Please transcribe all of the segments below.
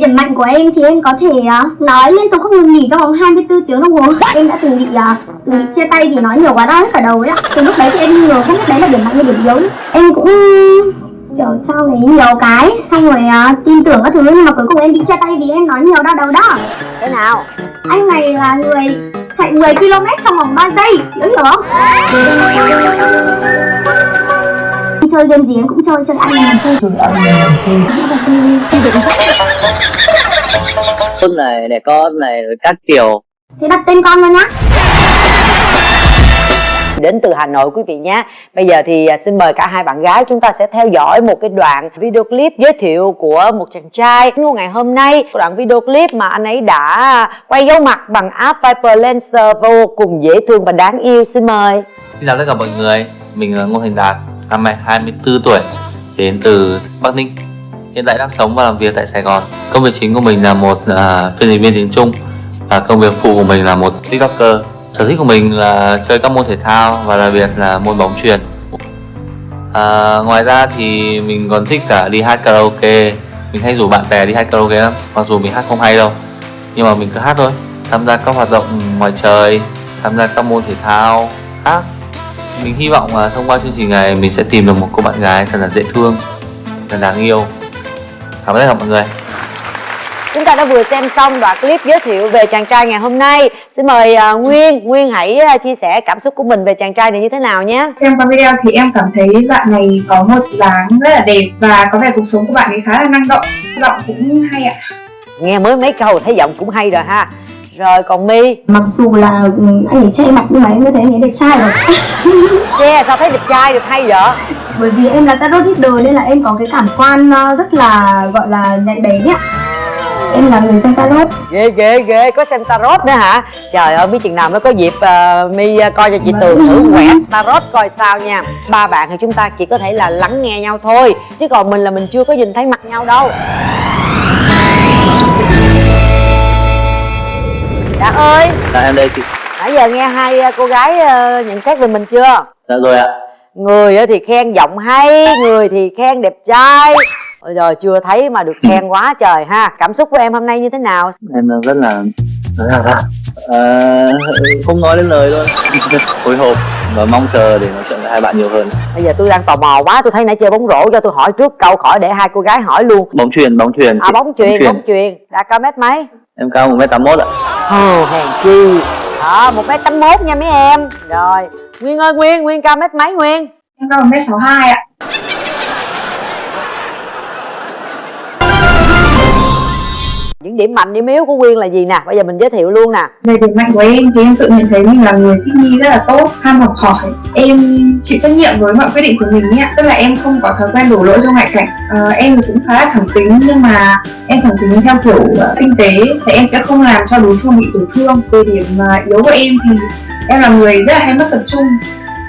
Điểm mạnh của em thì em có thể uh, nói liên tục không ngừng nghỉ trong vòng 24 tiếng đồng hồ. Em đã từng bị uh, từng bị chia tay vì nói nhiều quá đau hết cả đầu ấy ạ. Từ lúc đấy thì em ngờ không biết đấy là điểm mạnh hay điểm yếu. Em cũng kiểu trao thấy nhiều cái xong rồi uh, tin tưởng các thứ nhưng mà cuối cùng em bị chia tay vì em nói nhiều đau đầu đó. Thế nào? Anh này là người chạy 10 km trong vòng 3 giây, chị có hiểu không? Chơi game gì em cũng chơi, chơi ăn mình chơi. Chơi ăn mình chơi. Nghĩa là chơi chơi con này để con này rồi các kiểu. Thế đặt tên con luôn nhá. Đến từ Hà Nội quý vị nhé. Bây giờ thì à, xin mời cả hai bạn gái Chúng ta sẽ theo dõi một cái đoạn video clip giới thiệu của một chàng trai. Của ngày hôm nay Đoạn video clip mà anh ấy đã quay dấu mặt bằng app Viper Lancer Vô cùng dễ thương và đáng yêu. Xin mời. Xin chào tất cả mọi người. Mình là Ngô Thành Đạt Năm nay 24 tuổi Đến từ Bắc Ninh. Hiện tại đang sống và làm việc tại Sài Gòn. Công việc chính của mình là một uh, phiên dịch viên tiếng Trung Và công việc phụ của mình là một tiktoker. Sở thích của mình là chơi các môn thể thao Và đặc biệt là môn bóng chuyền. À, Ngoài ra thì mình còn thích cả đi hát karaoke. Mình hay rủ bạn bè đi hát karaoke lắm Mặc dù mình hát không hay đâu. Nhưng mà mình cứ hát thôi Tham gia các hoạt động ngoài trời Tham gia các môn thể thao khác mình hy vọng là thông qua chương trình này mình sẽ tìm được một cô bạn gái thật là dễ thương, thật đáng yêu. Cảm ơn tất cả mọi người. Chúng ta đã vừa xem xong đoạn clip giới thiệu về chàng trai ngày hôm nay Xin mời uh, Nguyên Nguyên hãy uh, chia sẻ cảm xúc của mình về chàng trai này như thế nào nhé xem qua video thì em cảm thấy bạn này có một dáng rất là đẹp và có vẻ cuộc sống của bạn ấy khá là năng động giọng cũng hay ạ Nghe mới mấy câu thấy giọng cũng hay rồi ha Rồi còn My? Mặc dù là ừ, anh ấy che mặt nhưng mà em cứ thấy anh ấy đẹp trai rồi. Yeah sao thấy đẹp trai được hay vậy? Bởi vì em là tarot reader nên là em có cái cảm quan ờ, rất là gọi là nhạy bén ấy ạ. Em là người xem tarot. Ghê ghê ghê có xem tarot nữa hả? Trời ơi biết chừng nào mới có dịp uh, mi uh, coi cho chị tường thử quẹt tarot coi sao nha. Ba bạn thì chúng ta chỉ có thể là lắng nghe nhau thôi chứ còn mình là mình chưa có nhìn thấy mặt nhau đâu dạ ơi Dạ em đây chị. nãy giờ nghe hai uh, cô gái uh, nhận xét về mình chưa Dạ rồi ạ. người á thì khen giọng hay người thì khen đẹp trai Ôi giờ chưa thấy mà được khen quá trời ha cảm xúc của em hôm nay như thế nào Em rất là rất là rất à, không nói đến lời luôn. Hồi hộp và mong chờ để nói chuyện với hai bạn nhiều hơn. bây giờ tôi đang tò mò quá tôi thấy nãy chơi bóng rổ cho tôi hỏi trước câu khỏi để hai cô gái hỏi luôn Bóng chuyền, bóng chuyền. à bóng chuyền bóng chuyền đã cao mét mấy Em cao 1m81 ạ. Ồ, hèn chi. Đó một mét tám mốt nha mấy em. Rồi nguyên ơi nguyên nguyên cao mét mấy nguyên? Em cao 1m62 ạ những điểm mạnh điểm yếu của quyên là gì nè? Bây giờ mình giới thiệu luôn nè. Về điểm mạnh của em thì em tự nhận thấy mình là người thích nghi rất là tốt ham học hỏi. Em chịu trách nhiệm với mọi quyết định của mình ạ tức là em không có thói quen đổ lỗi cho ngoại cảnh. Ờ, em cũng khá là thẳng tính nhưng mà em thẳng tính theo kiểu uh, kinh tế thì em sẽ không làm cho đối phương bị tổn thương. Về điểm uh, yếu của em thì em là người rất là hay mất tập trung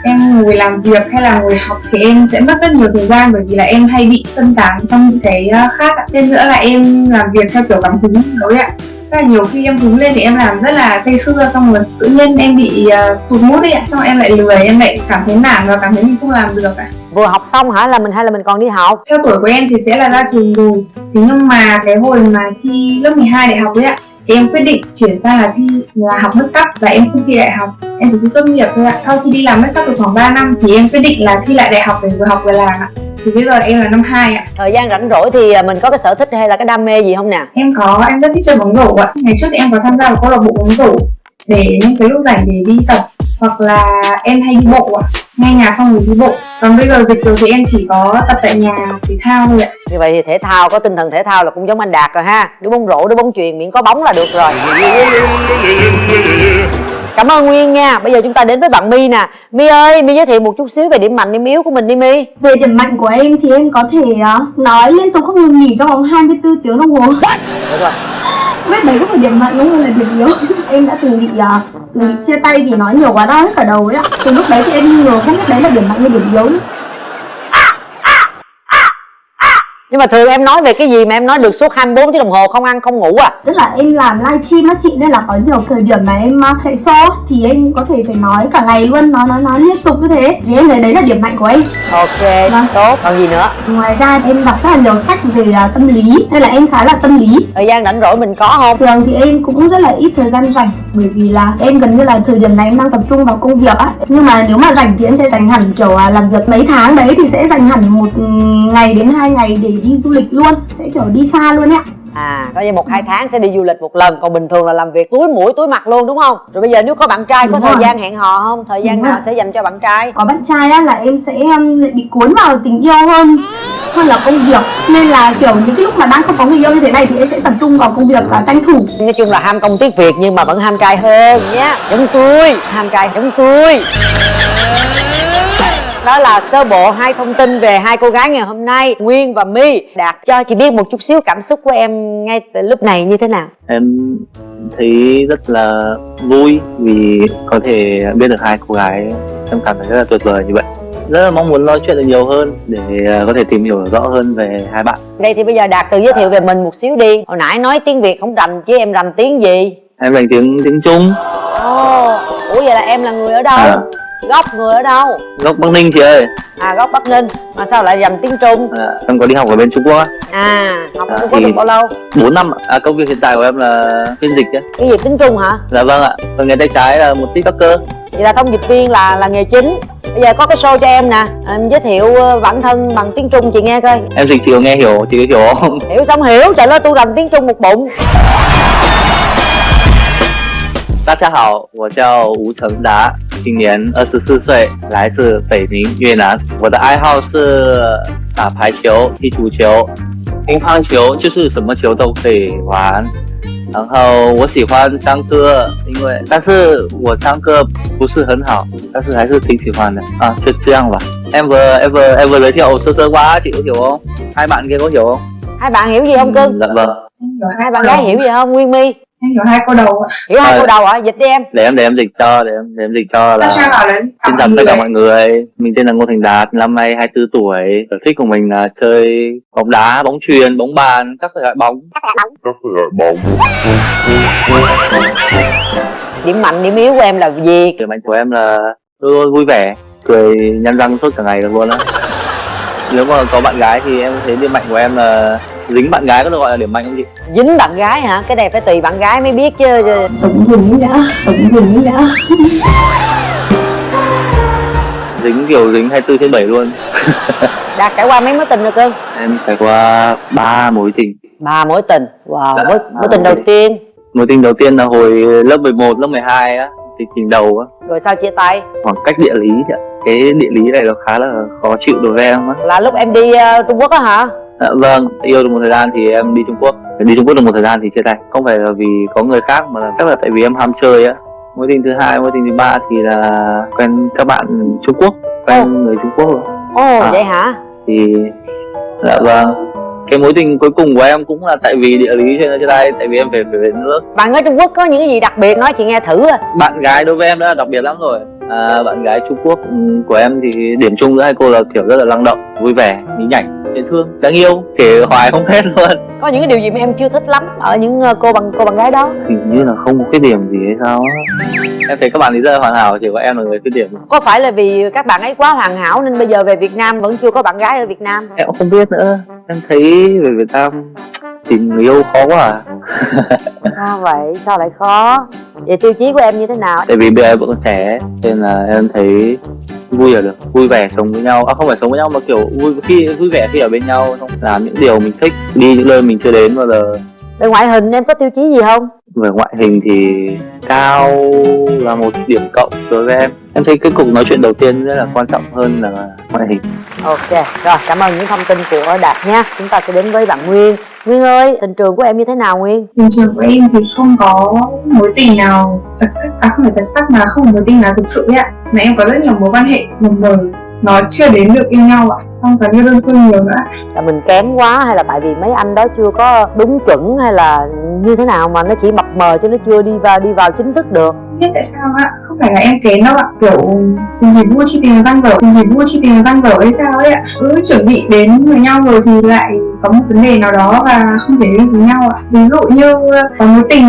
em ngồi làm việc hay là ngồi học thì em sẽ mất rất nhiều thời gian bởi vì là em hay bị phân tán trong những cái uh, khác ạ. thêm nữa là em làm việc theo kiểu cảm hứng đối ạ. Rất là nhiều khi em hứng lên thì em làm rất là say sưa xong rồi tự nhiên em bị uh, tụt mút đi ạ. Xong em lại lười em lại cảm thấy nản và cảm thấy mình không làm được ạ. Vừa học xong hả? Là mình hay là mình còn đi học? Theo tuổi của em thì sẽ là ra trường rồi. Thế nhưng mà cái hồi mà thi lớp 12 đại học ấy ạ thì em quyết định chuyển sang là thi là học make up và em không thi đại học. Em chỉ thi tốt nghiệp thôi ạ. Sau khi đi làm make up được khoảng 3 năm thì em quyết định là thi lại đại học để vừa học vừa làm ạ. Thì bây giờ em là năm 2 ạ. Thời gian rảnh rỗi thì à, mình có cái sở thích hay là cái đam mê gì không nè? Em có em rất thích chơi bóng rổ ạ. Ngày trước thì em có tham gia vào câu lạc bộ bóng rổ để những cái lúc rảnh để đi tập hoặc là em hay đi bộ ạ nghe nhạc xong rồi đi bộ. Còn bây giờ dịch rồi thì em chỉ có tập tại nhà thể thao thôi ạ. Như vậy thì thể thao có tinh thần thể thao là cũng giống anh đạt rồi ha. Đứa bóng rổ đứa bóng chuyền miễn có bóng là được rồi. Cảm ơn nguyên nha. Bây giờ chúng ta đến với bạn my nè. My ơi my giới thiệu một chút xíu về điểm mạnh điểm yếu của mình đi my. Về điểm mạnh của em thì em có thể ờ, nói liên tục không ngừng nghỉ trong vòng 24 tiếng đồng hồ. Được rồi biết đấy cũng là điểm mạnh cũng là điểm yếu. Em đã từng bị uh, từng bị chia tay vì nói nhiều quá đau hết cả đầu ấy ạ. Từ lúc đấy thì em ngờ không biết đấy là điểm mạnh hay điểm yếu nhưng mà thường em nói về cái gì mà em nói được suốt 24 tiếng đồng hồ không ăn không ngủ à? Tức là em làm livestream á chị nên là có nhiều thời điểm mà em uh, chạy show thì em có thể phải nói cả ngày luôn nói nói nói liên tục như thế. Thì em thấy đấy là điểm mạnh của em. Ok Vâng. tốt. Còn gì nữa? Ngoài ra em đọc rất là nhiều sách về uh, tâm lý nên là em khá là tâm lý. Thời gian rảnh rỗi mình có không? Thường thì em cũng rất là ít thời gian rảnh bởi vì là em gần như là thời điểm này em đang tập trung vào công việc á. Nhưng mà nếu mà rảnh thì em sẽ dành hẳn kiểu à, làm việc mấy tháng đấy thì sẽ dành hẳn một ừ, ngày đến hai ngày để đi du lịch luôn sẽ kiểu đi xa luôn ạ. À có như một hai tháng sẽ đi du lịch một lần còn bình thường là làm việc túi mũi túi mặt luôn đúng không? Rồi bây giờ nếu có bạn trai có Đúng thời rồi. gian hẹn hò không? Thời gian Đúng nào rồi. sẽ dành cho bạn trai? Có bạn trai á là em sẽ um, lại bị cuốn vào tình yêu hơn hơn là công việc. Nên là kiểu những cái lúc mà đang không có người yêu như thế này thì em sẽ tập trung vào công việc và tranh thủ. Nói chung là ham công tiếc việc nhưng mà vẫn ham trai hơn nhé. Giống tôi ham trai giống tôi đó là sơ bộ hai thông tin về hai cô gái ngày hôm nay Nguyên và My. Đạt cho chị biết một chút xíu cảm xúc của em ngay từ lúc này như thế nào? Em thấy rất là vui vì có thể biết được hai cô gái. Em cảm thấy rất là tuyệt vời như vậy. Rất là mong muốn nói chuyện được nhiều hơn để ờ, có thể tìm hiểu rõ hơn về hai bạn. Vậy thì bây giờ Đạt tự giới thiệu về mình một xíu đi. Hồi nãy nói tiếng Việt không rành chứ em rành tiếng gì? Em dành tiếng tiếng Trung. Ồ, ủa vậy là em là người ở đâu? À. Gốc người ở đâu? gốc Bắc Ninh chị ơi. À gốc Bắc Ninh. Mà sao lại rành tiếng Trung? à, em có đi học ở bên Trung Quốc á. À, học À, Trung Quốc thì- được bao lâu? 4 năm à, công việc hiện tại của em là phiên dịch á Cái gì tiếng Trung hả? dạ vâng ạ. Còn nghề tay trái là một tiktoker. Vậy là thông dịch viên là là nghề chính. Bây giờ có cái show cho em nè. Em giới thiệu ờ, bản thân bằng tiếng Trung chị nghe coi. Em dịch chị có nghe hiểu chị có hiểu không? Hiểu xong hiểu, trời ơi tôi rành tiếng Trung một bụng 大家好，我叫吴成达，今年二十四岁，来自北宁越南。我的爱好是打排球、踢足球、乒乓球，就是什么球都可以玩。然后我喜欢唱歌，因为但是我唱歌不是很好，但是还是挺喜欢的啊。就这样吧。Ever ever ever the day 我射射哇进哦！hai bạn hiểu gì không cưng？hai bạn gái hiểu gì không nguyên my？Em hiểu hai câu đầu ạ Hiểu hai Ờ. câu đầu hả? Dịch đi em Để em để em dịch cho, để em để em dịch cho là. Xin chào tất cả mọi người, mình tên là Ngô Thành Đạt, năm nay 24 tuổi. Sở thích của mình là chơi bóng đá, bóng chuyền, bóng bàn, các loại bóng. Điểm mạnh, điểm yếu của em là gì? Điểm mạnh của em là luôn luôn vui vẻ, cười nhăn răng suốt cả ngày được luôn á. Nếu mà có bạn gái thì em thấy điểm mạnh của em là dính bạn gái có được gọi là điểm mạnh không chị? Dính bạn gái hả? Cái này phải tùy bạn gái mới biết chứ giống gì nữa giống gì nữa Dính kiểu dính 24 trên 7 luôn. Đạt trải qua mấy mối tình rồi cưng? Em trải qua ba mối tình. Ba mối tình Wow, Dạ, mối, mối tình mối đầu tình. tiên Mối tình đầu tiên là hồi lớp 11, lớp 12 á, thì tình đầu á. Rồi sao chia tay? khoảng cách địa lý chị ạ cái địa lý này nó khá là khó chịu đối với em á Là lúc em đi ờ, Trung Quốc á hả? À, vâng yêu được một thời gian thì em đi trung quốc. Đi trung quốc được một thời gian thì chia tay. Không phải là vì có người khác mà là chắc là tại vì em ham chơi á. Mối tình thứ hai mối tình thứ ba thì là quen các bạn trung quốc quen Ồ. người trung quốc rồi. Ồ À. vậy hả? thì dạ vâng. Cái mối tình cuối cùng của em cũng là tại vì địa lý cho nên chia tay tại vì em phải về nước. Bạn ở Trung Quốc có những cái gì đặc biệt nói chị nghe thử bạn gái đối với em đã là đặc biệt lắm rồi. À, bạn gái Trung Quốc ừm, của em thì điểm chung giữa hai cô là kiểu rất là năng động vui vẻ nhí nhảnh dễ thương đáng yêu kể hoài không hết luôn. Có những cái điều gì mà em chưa thích lắm ở những ờ, cô bằng cô bạn gái đó? Hình như là không có cái điểm gì hay sao á. Em thấy các bạn ấy rất là hoàn hảo chỉ có em là người khuyết điểm. Có phải là vì các bạn ấy quá hoàn hảo nên bây giờ về Việt Nam vẫn chưa có bạn gái ở Việt Nam? Em cũng không biết nữa. Em thấy về Việt Nam tìm người yêu khó quá à. Sao vậy? Sao lại khó? Vậy tiêu chí của em như thế nào? tại vì bây giờ em vẫn còn trẻ nên là em thấy vui là được, vui vẻ sống với nhau. À không phải sống với nhau mà kiểu vui, khi, vui vẻ khi ở bên nhau, xong làm những điều mình thích, đi những nơi mình chưa đến bao giờ. Về ngoại hình em có tiêu chí gì không? về ngoại hình thì cao là một điểm cộng đối với em. Em thấy cái cuộc nói chuyện đầu tiên rất là quan trọng hơn là ngoại hình. Ok, rồi cảm ơn những thông tin của Đạt nha. Chúng ta sẽ đến với bạn Nguyên. Nguyên ơi, tình trường của em như thế nào Nguyên? tình trường của em thì không có mối tình nào đặc sắc à không phải đặc sắc mà không có mối tình nào thực sự ấy ạ. Mà em có rất nhiều mối quan hệ mờ mờ nó chưa đến được yêu nhau ạ không cần yêu đơn phương nhiều nữa là mình kém quá hay là tại vì mấy anh đó chưa có đúng chuẩn hay là như thế nào mà nó chỉ mập mờ chứ nó chưa đi vào đi vào chính thức được? Biết tại sao ạ? Không phải là em kén đâu ạ. Kiểu mình chỉ vui khi tìm văn vở mình chỉ vui khi tìm văn vở hay sao ấy ạ? Cứ chuẩn bị đến với nhau rồi thì lại có một vấn đề nào đó và không thể đến với nhau ạ. Ví dụ như có mối tình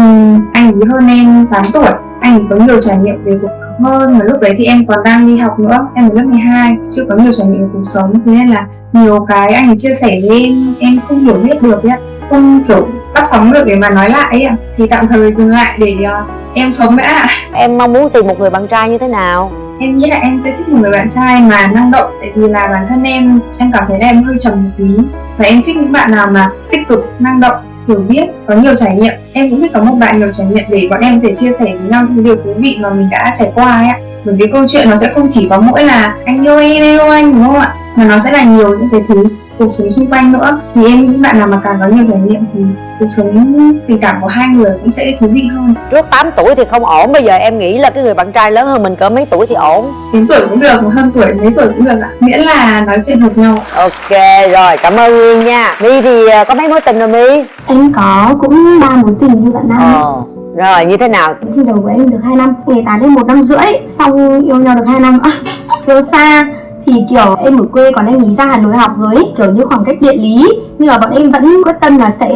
anh ấy hơn em 8 tuổi anh có nhiều trải nghiệm về cuộc sống hơn và lúc đấy thì em còn đang đi học nữa em ở lớp 12 chưa có nhiều trải nghiệm về cuộc sống thế nên là nhiều cái anh ấy chia sẻ với em em không hiểu biết được ấy không kiểu bắt sóng được để mà nói lại ấy thì tạm thời dừng lại để uh, em sống đã em mong muốn tìm một người bạn trai như thế nào? Em nghĩ là em sẽ thích một người bạn trai mà năng động tại vì là bản thân em em cảm thấy là em hơi trầm một tí. Và em thích những bạn nào mà tích cực năng động hiểu biết, có nhiều trải nghiệm. Em cũng thích có một bạn nhiều trải nghiệm để bọn em có thể chia sẻ với nhau những điều thú vị mà mình đã trải qua ấy ạ. Bởi vì câu chuyện nó sẽ không chỉ có mỗi là anh yêu em yêu anh, đúng không ạ? Mà nó sẽ là nhiều những cái thứ cuộc sống xung quanh nữa. Thì em nghĩ bạn nào mà càng có nhiều trải nghiệm thì cuộc sống tình cảm của hai người cũng sẽ thú vị hơn. Trước 8 tuổi thì không ổn bây giờ em nghĩ là cái người bạn trai lớn hơn mình cỡ mấy tuổi thì ổn. Đến tuổi cũng được hơn tuổi mấy tuổi cũng được ạ. Miễn là nói chuyện hợp nhau ok rồi cảm ơn nguyên nha. My thì ờ, có mấy mối tình rồi my? Em có cũng ba mối tình như bạn Nam. Ờ rồi như thế nào? Tình đầu của em được 2 năm Ngày tán đến một năm rưỡi Xong yêu nhau được 2 năm. Yêu xa thì kiểu em ở quê còn anh ý ra Hà Nội học rồi ấy, kiểu như khoảng cách địa lý. Nhưng mà bọn em vẫn quyết tâm là sẽ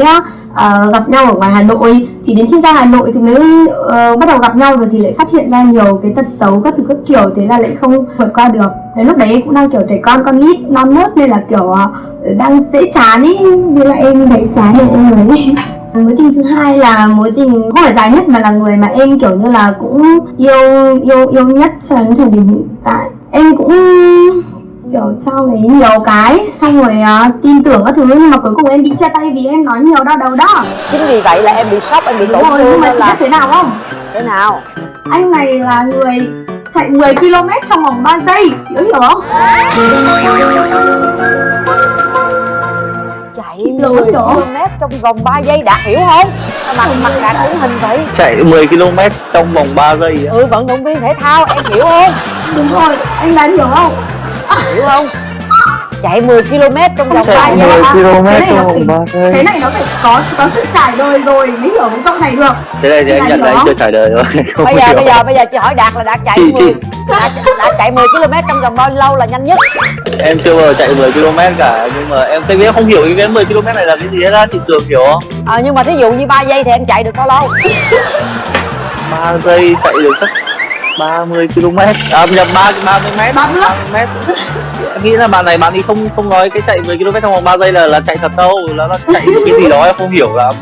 uh, gặp nhau ở ngoài Hà Nội. Thì đến khi ra Hà Nội thì mới uh, bắt đầu gặp nhau rồi thì lại phát hiện ra nhiều cái tật xấu các thứ các kiểu. Thế là lại không vượt qua được. Đến lúc đấy em cũng đang kiểu trẻ con con nít non nớt nên là kiểu uh, đang dễ chán ý. Vì là em thấy chán nên em lấy mối tình thứ hai là mối tình không phải dài nhất mà là người mà em kiểu như là cũng yêu yêu yêu nhất cho đến thời điểm hiện tại em cũng kiểu cho ấy nhiều cái xong rồi uh, tin tưởng các thứ nhưng mà cuối cùng em bị chia tay vì em nói nhiều đau đầu đó. Chính vì vậy là em bị sốc em bị tổn rồi thương nhưng mà chị là biết thế nào không? Thế nào? Anh này là người chạy 10 km trong vòng 3 giây chị có hiểu không chạy Lùi 10 chỗ. km trong vòng 3 giây đạt hiểu không? Mặt mặt đạt ấn hình vậy? Chạy 10 km trong vòng 3 giây ừ vận động viên thể thao em hiểu không? Đúng rồi anh đã hiểu không? Hiểu không chạy 10 km trong vòng 3 chạy giây 10 km Cái này trong nó vòng phải- 3 giây. cái này nó phải có có sự trải đời rồi mới hiểu cái câu này được. Thế này thì anh nhận không? chưa trải đời rồi không bây giờ hiểu. bây giờ bây giờ chị hỏi đạt là đạt chạy Chị- 10 chị- đạt, đạt chạy 10 km trong vòng bao lâu là nhanh nhất? Em chưa bao giờ chạy 10 km cả nhưng mà em thấy em không hiểu ý cái 10 km này là cái gì hết á chị tưởng hiểu không? Ờ nhưng mà thí dụ như 3 giây thì em chạy được bao lâu? 3 giây chạy được chắc 30 km. À nhập 3 30 m Ba bước. m em nghĩ là bạn này bạn ấy không không nói cái chạy 10 km trong vòng 3 giây là là chạy thật đâu. Là nó chạy cái gì đó em không hiểu lắm.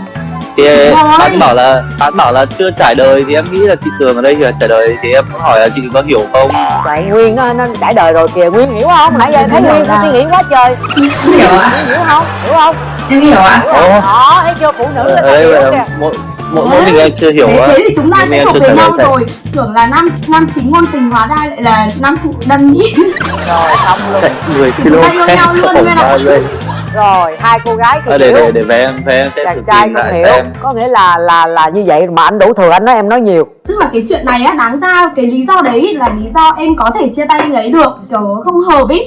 Thì bạn bảo là bạn bảo là chưa trải đời thì em nghĩ là chị Tường ở đây là trải đời. Thì em hỏi là chị có hiểu không? Vậy nguyên nó nó trải đời rồi kìa. Nguyên hiểu không? Nãy giờ thấy nguyên có suy nghĩ quá trời. Hiểu hiểu không? Hiểu không? Em hiểu ạ. Hiểu không đó thấy chưa? Phụ nữ ta đây hiểu là kìa mỗi mỗi mình em chưa hiểu thế, thế thì chúng ta sẽ em thuộc về nhau thầy. rồi. Tưởng là nam nam chính ngôn tình hóa ra lại là nam phụ đâm mỹ rồi xong luôn. Chạy 10 Thì chúng ta km yêu nhau luôn. 3 giây rồi hai cô gái thì à, để để để về em về em sẽ chàng thử trai không hiểu. xem. Có nghĩa là là là như vậy mà anh đủ thừa anh nói em nói nhiều. Tức là cái chuyện này á đáng ra cái lý do đấy là lý do em có thể chia tay anh ấy được. Kiểu không hợp ý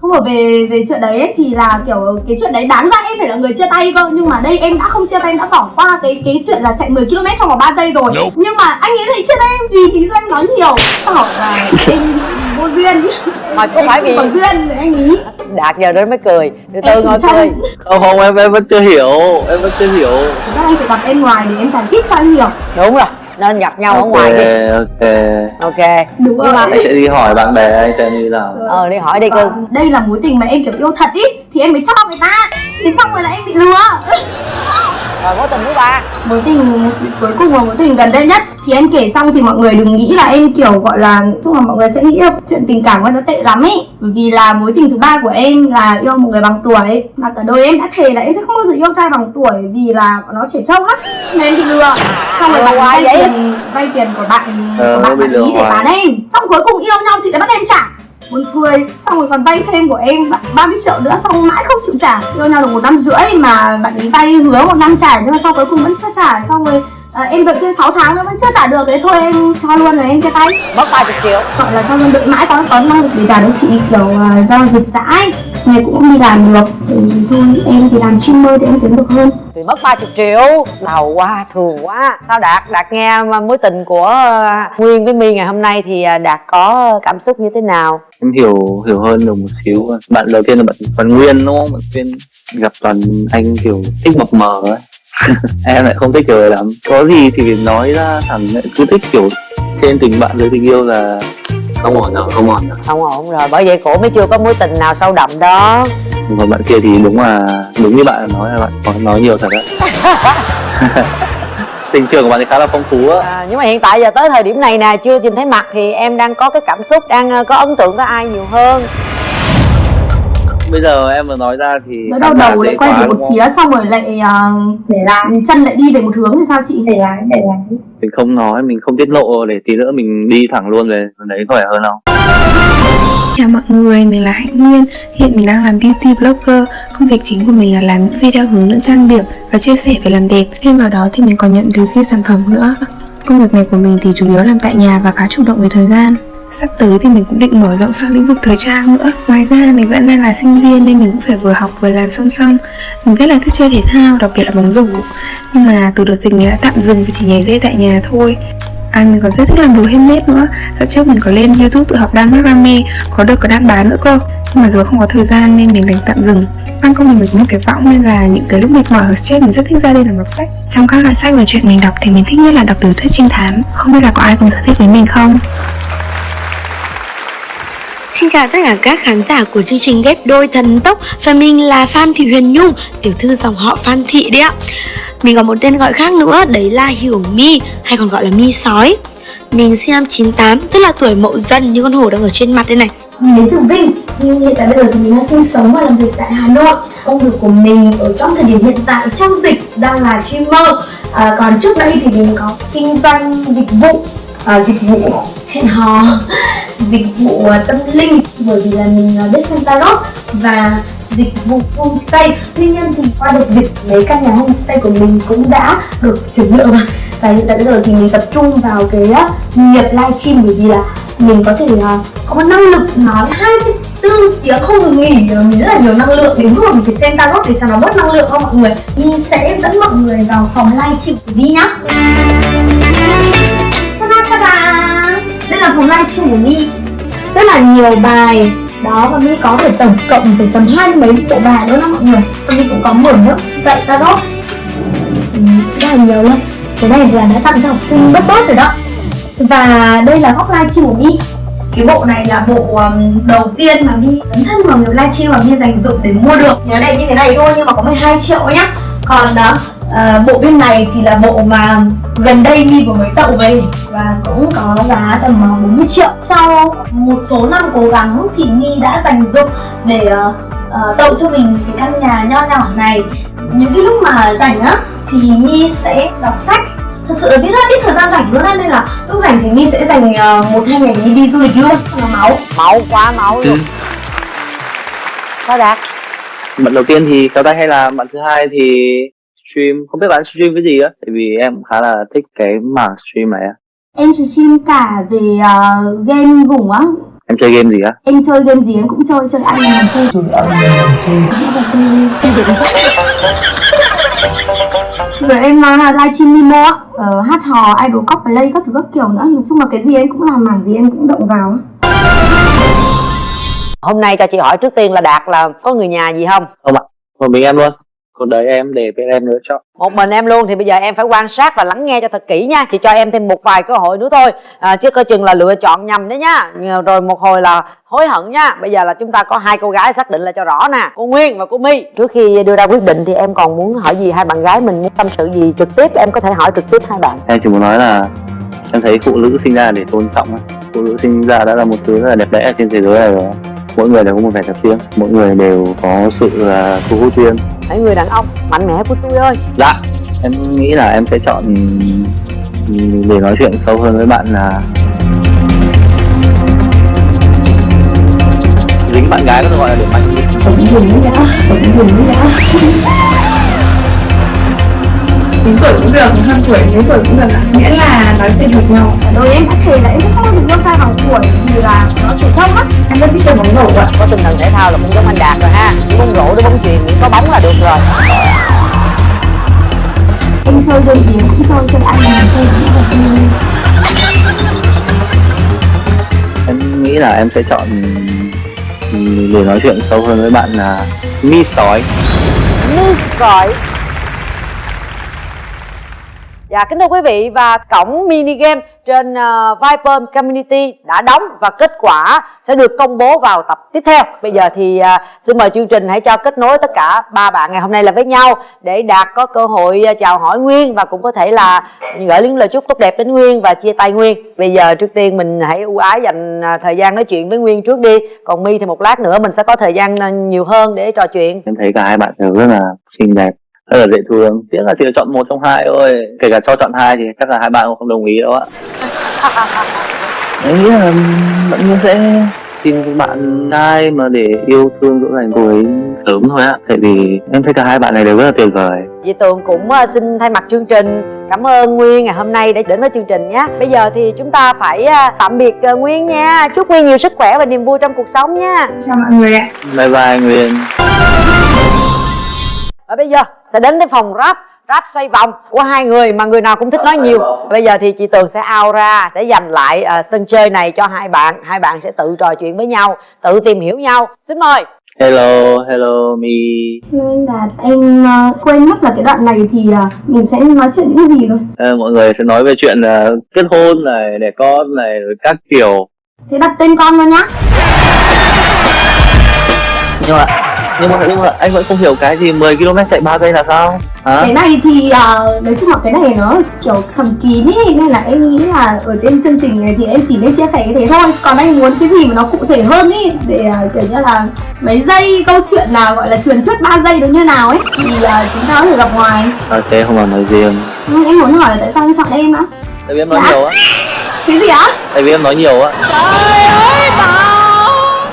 không hợp về về chuyện đấy ấy, thì là kiểu cái chuyện đấy đáng ra em phải là người chia tay cơ. Nhưng mà đây em đã không chia tay em đã bỏ qua cái cái chuyện là chạy 10 km trong vòng 3 giây rồi. Nhưng mà anh ấy lại chia tay em vì lý do em nói nhiều. Bảo là em bị vô duyên. Mà có phải vì có duyên anh ý. Đạt giờ nó mới cười. Từ từ Em ngồi cười. Không không em em vẫn chưa hiểu em vẫn chưa hiểu. Thực ra anh phải gặp em ngoài để em giải thích cho anh hiểu đúng rồi nên gặp nhau ở ngoài đi. ok. Ok. Đúng Nhưng mà- anh sẽ đi hỏi bạn bè anh xem như nào. Ờ đi hỏi đi cưng đây là mối tình mà em kiểu yêu thật ý. Thì em mới cho người ta thì xong rồi là em bị lừa. Rồi mối tình thứ ba. Mối tình cuối cùng là mối tình gần đây nhất. Thì em kể xong thì mọi người đừng nghĩ là em kiểu gọi là chung là mọi người sẽ nghĩ là chuyện tình cảm của nó tệ lắm ý bởi vì là mối tình thứ ba của em là yêu một người bằng tuổi. Mà cả đời em đã thề là em sẽ không bao giờ yêu trai bằng tuổi vì là bọn nó trẻ trâu lắm. Nên em bị lừa. Xong rồi lừa bạn vay tiền vay tiền của bạn Ờ, của bạn bị bạn ý để bán em. Xong cuối cùng yêu nhau thì lại bắt em trả buồn cười. Xong rồi còn vay thêm của em 30 triệu nữa xong mãi không chịu trả. Yêu nhau được một năm rưỡi mà bạn ấy vay hứa một năm trả nhưng mà sau cuối cùng vẫn chưa trả. Xong rồi à, em đợi thêm 6 tháng nữa vẫn chưa trả được. Thế thôi em cho luôn rồi em chia tay. Mất 30 triệu. Gọi là cho luôn đợi mãi có có năng lực để trả được chị kiểu à, do dịch dãi ngày cũng không đi làm được. Thì thôi em thì làm streamer thì em kiếm được hơn. Thì mất 30 triệu. Đầu quá thường quá. Sao đạt đạt nghe mối tình của ờ, nguyên với my ngày hôm nay thì ờ, đạt có cảm xúc như thế nào? Em hiểu hiểu hơn được một xíu. Bạn đầu tiên là bạn bạn nguyên đúng không? Bạn nguyên gặp toàn anh kiểu thích mập mờ ấy. Em lại không thích kiểu này lắm. Có gì thì nói ra thẳng lại. Cứ thích kiểu trên tình bạn với tình yêu là không ổn rồi không ổn rồi không ổn rồi bởi vậy cổ mới chưa có mối tình nào sâu đậm đó. Còn bạn kia thì đúng là đúng như bạn nói là bạn có nói nhiều thật đấy. Tình trường của bạn thì khá là phong phú á. À, nhưng mà hiện tại giờ tới thời điểm này nè chưa nhìn thấy mặt thì em đang có cái cảm xúc đang ờ, có ấn tượng với ai nhiều hơn bây giờ em vừa nói ra thì khán giả đầu lại quay về một phía xong rồi lại uh, để lại. chân lại đi về một hướng thì sao chị? để lái để lái mình không nói mình không tiết lộ để tí nữa mình đi thẳng luôn về. Đấy vẻ hơn không? Chào mọi người, mình là Hạnh Nguyên. Hiện mình đang làm beauty blogger. Công việc chính của mình là làm những video hướng dẫn trang điểm và chia sẻ về làm đẹp. Thêm vào đó thì mình còn nhận review sản phẩm nữa. Công việc này của mình thì chủ yếu làm tại nhà và khá chủ động về thời gian Sắp tới thì mình cũng định mở rộng sang lĩnh vực thời trang nữa. Ngoài ra mình vẫn đang là sinh viên nên mình cũng phải vừa học vừa làm song song. Mình rất là thích chơi thể thao, đặc biệt là bóng rổ. Nhưng mà từ đợt dịch mình đã tạm dừng và chỉ nhảy dây tại nhà thôi. À mình còn rất thích làm đồ handmade nữa. Dạo trước mình có lên youtube tự học đan macrame Có được có đan bán nữa cơ. Nhưng mà giờ không có thời gian nên mình đành tạm dừng. Ban công mình có một cái võng nên là những cái lúc mệt mỏi hoặc stress mình rất thích ra đây làm đọc sách. Trong các loại sách và chuyện mình đọc thì mình thích nhất là đọc tiểu thuyết trinh thám. Không biết là có ai cũng sở thích với mình không? Xin chào tất cả các khán giả của chương trình Ghép Đôi Thần Tốc. Và mình là Phan Thị Huyền Nhung, tiểu thư dòng họ Phan Thị đấy ạ. Mình có một tên gọi khác nữa, đấy là Hiểu My, hay còn gọi là My Sói. Mình sinh năm 98, tức là tuổi mậu dần như con hổ đang ở trên mặt đây này. Mình đến từ Vinh Nhưng hiện tại bây giờ thì mình đang sinh sống và làm việc tại Hà Nội. Công việc của mình ở trong thời điểm hiện tại trong dịch đang là streamer à, Còn trước đây thì mình có kinh doanh dịch vụ à, Dịch vụ hẹn hò. Dịch vụ à, tâm linh Bởi vì là mình à, biết xem tarot Và dịch vụ homestay. Tuy nhiên thì qua được dịch mấy căn nhà homestay của mình cũng đã được chuyển nhượng rồi và hiện tại bây giờ thì mình tập trung vào cái à, nghiệp livestream bởi vì là mình có thể có một năng lực nói 24 tiếng không ngừng nghỉ mình rất là nhiều năng lượng. Đến lúc mà mình phải xem tarot để cho nó bớt năng lượng không mọi người? Mình sẽ dẫn mọi người vào phòng livestream của Vi nhá. Ta-da, ta-da. đây là phòng livestream của mình rất là nhiều bài. Đó và Mi có thể tổng cộng phải tầm hai mấy bộ bài nữa đó mọi người. Và Mi cũng có mở lớp dạy tarot. Ừ, rất là nhiều luôn cái này là đã tặng cho học sinh bớt bớt rồi đó. Và đây là góc livestream của Mi cái bộ này là bộ um, đầu tiên mà Mi dấn thân vào nghiệp livestream mà Mi dành dụng để mua được. Nhớ này như thế này thôi nhưng mà có 12 triệu nhá. Còn đó uh, bộ bên này thì là bộ mà gần đây Mi vừa mới tậu về và cũng có giá tầm uh, 40 triệu. Sau một số năm cố gắng thì Mi đã dành dụng để uh, uh, tậu cho mình cái căn nhà nho nhỏ này. Những cái lúc mà rảnh á thì Mi sẽ đọc sách. Thật sự là biết rất ít thời gian rảnh luôn á Nên là lúc rảnh thì Mi sẽ dành uh, một hai ngày Mi đi du lịch luôn. Là máu. Mẫu quá mẫu luôn. Ừ. sao đạt? Bạn đầu tiên thì kéo tay hay là bạn thứ hai thì stream. Không biết bạn stream cái gì á tại vì em cũng khá là thích cái mảng stream này á. Em stream cả về uh, game gủng á. Em chơi game gì á? Em chơi game gì em cũng chơi Chơi ăn mình chơi. Chơi ăn mình chơi. Rồi em uh, livestream Nemo á. Ờ, Hát hò, idol cosplay các thứ các kiểu nữa. Nói chung là cái gì em cũng làm mảng gì em cũng động vào hôm nay cho chị hỏi trước tiên là đạt là có người nhà gì không? Một mình em luôn còn đấy em để bên em nữa cho một mình em luôn thì bây giờ em phải quan sát và lắng nghe cho thật kỹ nha. Chị cho em thêm một vài cơ hội nữa thôi. À, chứ coi chừng là lựa chọn nhầm đấy nhá rồi một hồi là hối hận nha. Bây giờ là chúng ta có hai cô gái xác định là cho rõ nè. Cô nguyên và cô my. Trước khi đưa ra quyết định thì em còn muốn hỏi gì? Hai bạn gái mình muốn tâm sự gì trực tiếp? Em có thể hỏi trực tiếp hai bạn. Em chỉ muốn nói là em thấy phụ nữ sinh ra để tôn trọng phụ nữ sinh ra đã là một thứ rất là đẹp đẽ trên thế giới này rồi mỗi người đều có một vẻ đẹp riêng. Mỗi người đều có sự uh, thu hút riêng. Hãy người đàn ông mạnh mẽ của tôi ơi. Dạ em nghĩ là em sẽ chọn để nói chuyện sâu hơn với bạn là dính bạn gái có gọi là điểm mạnh Tổng dùng đã Tổng dùng đã Tính tuổi cũng được, hơn tuổi mấy tuổi cũng được ạ. Miễn là nói chuyện hợp nhau. Đối em đã thề là em sẽ không giờ yêu trai bằng tuổi vì là nó trẻ trâu á Em rất thích chơi bóng rổ ạ. có tinh thần thể thao là cũng giống anh đạt rồi ha Chỉ bóng rổ đôi bóng chuyền có bóng là được rồi Em chơi game gì cũng chơi, chơi anh mình chơi cũng là chơi em nghĩ là em sẽ chọn ừm, để nói chuyện sâu hơn với bạn là mi sói Miss Gọi Dạ kính thưa quý vị và cổng mini game trên uh, Viper Community đã đóng và kết quả sẽ được công bố vào tập tiếp theo. Bây giờ thì uh, xin mời chương trình hãy cho kết nối tất cả ba bạn ngày hôm nay là với nhau để Đạt có cơ hội uh, chào hỏi Nguyên và cũng có thể là gửi những lời chúc tốt đẹp đến Nguyên và chia tay Nguyên. Bây giờ trước tiên mình hãy ưu ái dành thời gian nói chuyện với Nguyên trước đi. Còn My thì một lát nữa mình sẽ có thời gian nhiều hơn để trò chuyện. em thấy cả hai bạn đều rất là xinh đẹp rất là dễ thương tiếc là chỉ được chọn một trong hai thôi kể cả cho chọn hai thì chắc là hai bạn cũng không đồng ý đâu ạ em nghĩ là bạn nhiên sẽ tìm bạn trai mà để yêu thương dỗ dành cô ấy sớm thôi ạ tại vì em thấy cả hai bạn này đều rất là tuyệt vời Chị Tường cũng ờ, xin thay mặt chương trình cảm ơn Nguyên ngày hôm nay đã đến với chương trình nhé. Bây giờ thì chúng ta phải ờ, tạm biệt ờ, Nguyên nha. Chúc Nguyên nhiều sức khỏe và niềm vui trong cuộc sống nha. Chào mọi người ạ. bye bye nguyên Và bây giờ sẽ đến với phòng rap rap xoay vòng của hai người mà người nào cũng thích nói nhiều. Bây giờ thì chị Tường sẽ out ra để dành lại ờ, sân chơi này cho hai bạn. Hai bạn sẽ tự trò chuyện với nhau, tự tìm hiểu nhau. Xin mời. hello hello mi anh Đạt, em ờ, quên mất là cái đoạn này thì ờ, mình sẽ nói chuyện những gì rồi Ờ, mọi người sẽ nói về chuyện ờ, kết hôn này đẻ con này rồi các kiểu Thế đặt tên con luôn nhá nhưng mà nhưng mà nhưng mà anh vẫn không hiểu cái gì 10 km chạy 3 giây là sao? Hả? Cái này thì ờ, nói chung là cái này nó kiểu thầm kín ý Nên là em nghĩ là ở trên chương trình này thì em chỉ nên chia sẻ cái thế thôi. Còn anh muốn cái gì mà nó cụ thể hơn ý Để ờ, kiểu như là mấy giây câu chuyện nào gọi là truyền thuyết 3 giây nó như nào ấy Thì ờ, chúng ta có thể gặp ngoài. Ok không làm nói riêng Nhưng em muốn hỏi là tại sao anh chọn em á? Tại vì em nói Dạ. nhiều á. Cái gì á? Tại vì em nói nhiều á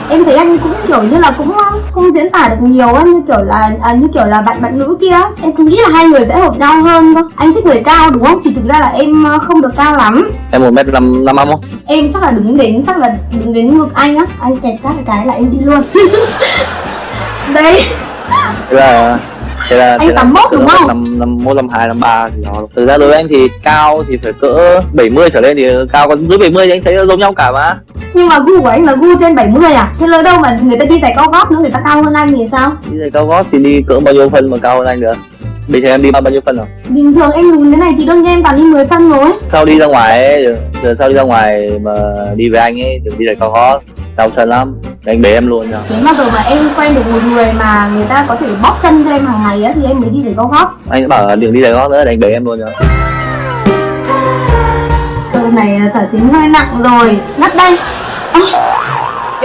em thấy anh cũng kiểu như là cũng không diễn tả được nhiều á như kiểu là à, như kiểu là bạn bạn nữ kia em cứ nghĩ là hai người sẽ hợp nhau hơn cơ. Anh thích người cao đúng không? Thì thực ra là em ờ, không được cao lắm. Em một mét năm năm không em chắc là đứng đến chắc là đứng đến ngực anh á. Anh kẹp các cái là em đi luôn. Đấy. Thế là thế là Anh thế là- 81 thế đúng là không? năm năm một năm hai năm ba thì đó thực ra đối với anh thì cao thì phải cỡ 70 trở lên thì cao còn dưới 70 thì anh thấy giống nhau cả mà. Nhưng mà gu của anh là gu trên 70 à? Thế lỡ đâu mà người ta đi giày cao gót nữa người ta cao hơn anh thì sao? Đi giày cao gót thì đi cỡ bao nhiêu phân mà cao hơn anh được? Bây giờ em đi bao bao nhiêu phân rồi? Bình thường em lùn thế này thì đương nhiên em toàn đi 10 phân rồi. Sau đi ra ngoài ấy, giờ, sau đi ra ngoài mà đi với anh ấy đừng đi giày cao gót đau chân lắm. Anh bế em luôn nha. Nếu mà giờ mà em quen được một người mà người ta có thể bóp chân cho em hàng ngày á thì em mới đi giày cao gót anh bảo là đừng đi giày gót nữa để anh bế em luôn nha. Câu này thả tính hơi nặng rồi. Ngắt đây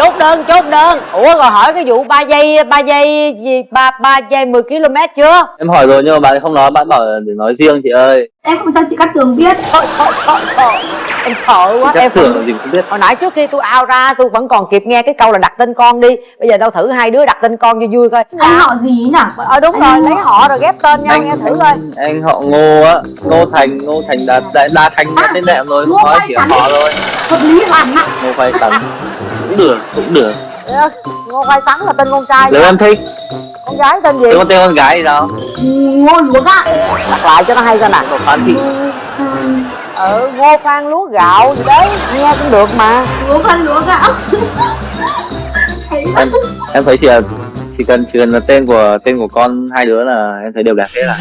chốt đơn chốt đơn. Ủa rồi hỏi cái vụ 3 giây 3 giây gì ba ba giây 10 km chưa? Em hỏi rồi nhưng mà bạn không nói bạn bảo để nói riêng chị ơi. Em không cho chị Cát Tường biết. Thôi, thôi, thôi, thôi. em sợ quá chắc em tưởng không gì cũng biết. Hồi nãy trước khi tôi out ra tôi vẫn còn kịp nghe cái câu là đặt tên con đi. Bây giờ đâu thử hai đứa đặt tên con vui vui coi. Anh họ gì nhỉ? ờ đúng rồi lấy họ rồi ghép tên nhau nghe thử coi. anh họ ngô á ngô thành ngô thành đa đa, đa thành À, tên mẹ rồi. Ngô không nói chỉ Sắn. họ thôi Hợp lý hoàn ạ. Ngô khoai sắn cũng được cũng được. Ngô khoai sắn là tên con trai nếu em thích? Con gái tên gì? Nếu có tên con gái thì sao Ừ, Ngô luộc ạ đặt lại cho nó hay coi nè. Ngô phan thị ừ ngô phan lúa gạo gì đấy. Nghe cũng được mà. Ngô phân luộc ạ em em thấy chỉ là chỉ cần chỉ cần là tên của tên của con hai đứa là em thấy đều đẹp hết là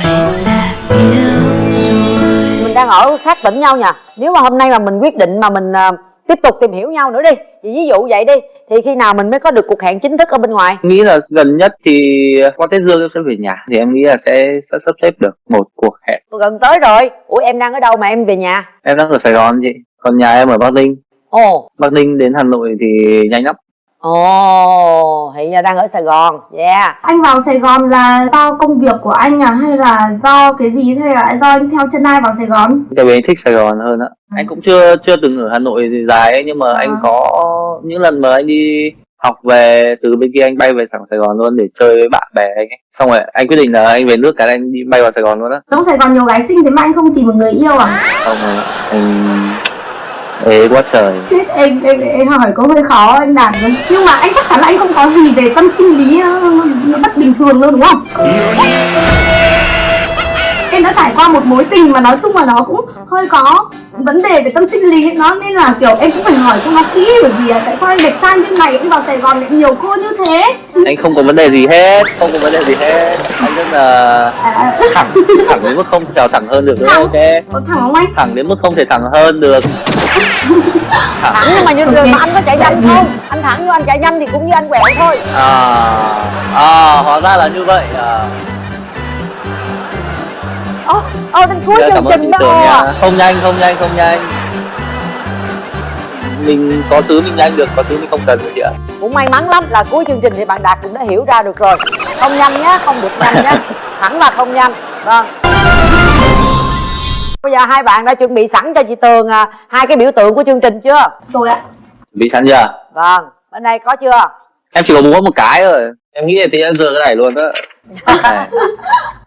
mình đang ở khác tỉnh nhau nha. Nếu mà hôm nay mà mình quyết định mà mình à, tiếp tục tìm hiểu nhau nữa đi. Thì ví dụ vậy đi thì khi nào mình mới có được cuộc hẹn chính thức ở bên ngoài? Nghĩ là gần nhất thì qua tết dương em sẽ về nhà. Thì em nghĩ là sẽ, sẽ sắp xếp được một cuộc hẹn. Gần tới rồi. Ủa em đang ở đâu mà em về nhà? Em đang ở sài gòn chị. Còn nhà em ở bắc ninh. Ồ. Bắc ninh đến hà nội thì nhanh lắm ồ hiện giờ đang ở sài gòn. Yeah. Anh vào Sài Gòn là do công việc của anh à? Hay là do cái gì? Hay là do anh theo chân ai vào Sài Gòn? Tại vì anh thích sài gòn hơn á. Anh cũng chưa chưa từng ở hà nội thì dài ấy nhưng mà anh À. có những lần mà anh đi học về từ bên kia anh bay về thẳng Sài Gòn luôn để chơi với bạn bè anh ấy. xong rồi anh quyết định là anh về nước cái anh đi bay vào Sài Gòn luôn á. Trong Sài Gòn nhiều gái xinh thế mà anh không tìm một người yêu à? Xong rồi anh ế quá trời. Chết em em, em hỏi câu hơi khó anh đạt rồi nhưng mà anh chắc chắn là anh không có gì về tâm sinh lý nó, nó bất bình thường đâu đúng không em đã trải qua một mối tình mà nói chung là nó cũng hơi có vấn đề về tâm sinh lý nó nên là kiểu em cũng phải hỏi cho nó kỹ bởi vì tại sao anh đẹp trai như này anh vào Sài Gòn lại nhiều cô như thế. Anh không có vấn đề gì hết không có vấn đề gì hết. Anh rất là à, thẳng thẳng đến mức không trèo thẳng hơn được nữa Thẳng. ok có thẳng không anh? Thẳng đến mức không thể thẳng hơn được. Thẳng nhưng mà như Ok. đường mà anh có chạy nhanh không? Anh thẳng như anh chạy nhanh thì cũng như anh quẹo thôi. À à hóa ra là như vậy à ô ô đến cuối Dạ, chương trình đó. nha. Không nhanh không nhanh không nhanh. Mình có thứ mình nhanh được có thứ mình không cần rồi chị ạ. Cũng may mắn lắm là cuối chương trình thì bạn đạt cũng đã hiểu ra được rồi. Không nhanh nhá không được nhanh nhá. Thẳng là không nhanh. Vâng. Bây giờ hai bạn đã chuẩn bị sẵn cho chị tường à, hai cái biểu tượng của chương trình chưa? Rồi ạ. Bị sẵn chưa? Vâng. Bên đây có chưa? Em chỉ có muốn một cái rồi em nghĩ là tí em giờ cái này luôn đó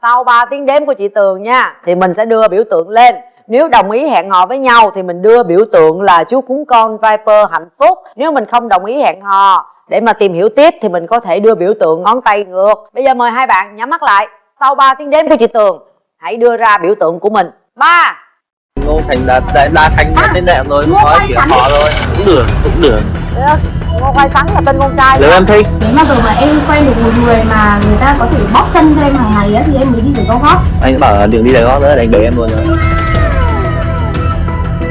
sau 3 tiếng đếm của chị tường nha thì mình sẽ đưa biểu tượng lên. Nếu đồng ý hẹn hò với nhau thì mình đưa biểu tượng là chú cún con Viper hạnh phúc. Nếu mình không đồng ý hẹn hò để mà tìm hiểu tiếp thì mình có thể đưa biểu tượng ngón tay ngược. Bây giờ mời hai bạn nhắm mắt lại. Sau 3 tiếng đếm của chị Tường Hãy đưa ra biểu tượng của mình. 3 ngô thành đã đã, đã thành À, tên đẹp rồi nói Sắn. họ thôi. Cũng được cũng được Ngô Khoai Sắn là tên con trai nếu em thích nếu mà giờ mà em quen được một người mà người ta có thể bóp chân cho em hàng ngày á thì em mới đi được cao gót anh bảo là đừng đi đấy gót nữa đánh bể em luôn rồi.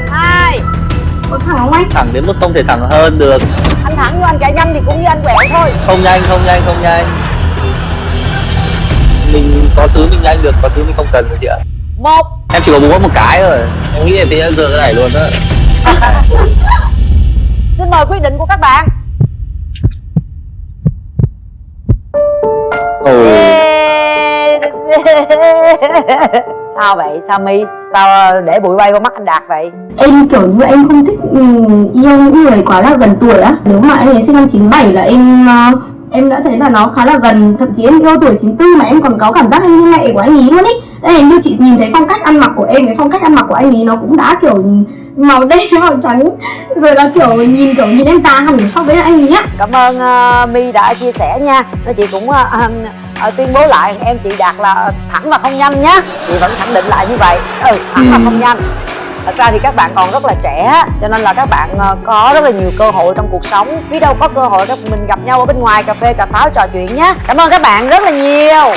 Hai. Có thẳng không anh? Thẳng đến mức không thể thẳng hơn được. Anh thẳng như anh chạy nhanh thì cũng như anh quẹo thôi. Không nhanh không nhanh không nhanh. Mình có thứ mình nhanh được có thứ mình không cần rồi chị ạ. Một. Em chỉ có muốn một cái rồi em nghĩ là tí em giờ cái này luôn đó. Xin mời quyết định của các bạn Sao vậy Sao My Sao ờ, để bụi bay vào mắt anh Đạt vậy. Em kiểu như em không thích ừm, yêu những người quá là gần tuổi á. Nếu mà anh ấy sinh năm 97 là em ờ, em đã thấy là nó khá là gần. Thậm chí em yêu tuổi 94 mà em còn có cảm giác như mẹ của anh ấy luôn ý. Đây như chị nhìn thấy phong cách ăn mặc của em với phong cách ăn mặc của anh ấy nó cũng đã kiểu màu đen màu trắng. Rồi là kiểu nhìn kiểu nhìn em già hẳn so với anh ấy á. Cảm ơn ờ, My đã chia sẻ nha. Nói chị cũng ờ, ờ, tuyên bố lại em chị Đạt là thẳng và không nhanh nhá. Chị vẫn khẳng định lại như vậy. Ừ thẳng và không nhanh. Thật ra thì các bạn còn rất là trẻ Cho nên là các bạn ờ, có rất là nhiều cơ hội trong cuộc sống. Biết đâu có cơ hội các mình gặp nhau ở bên ngoài cà phê cà pháo trò chuyện nhé Cảm ơn các bạn rất là nhiều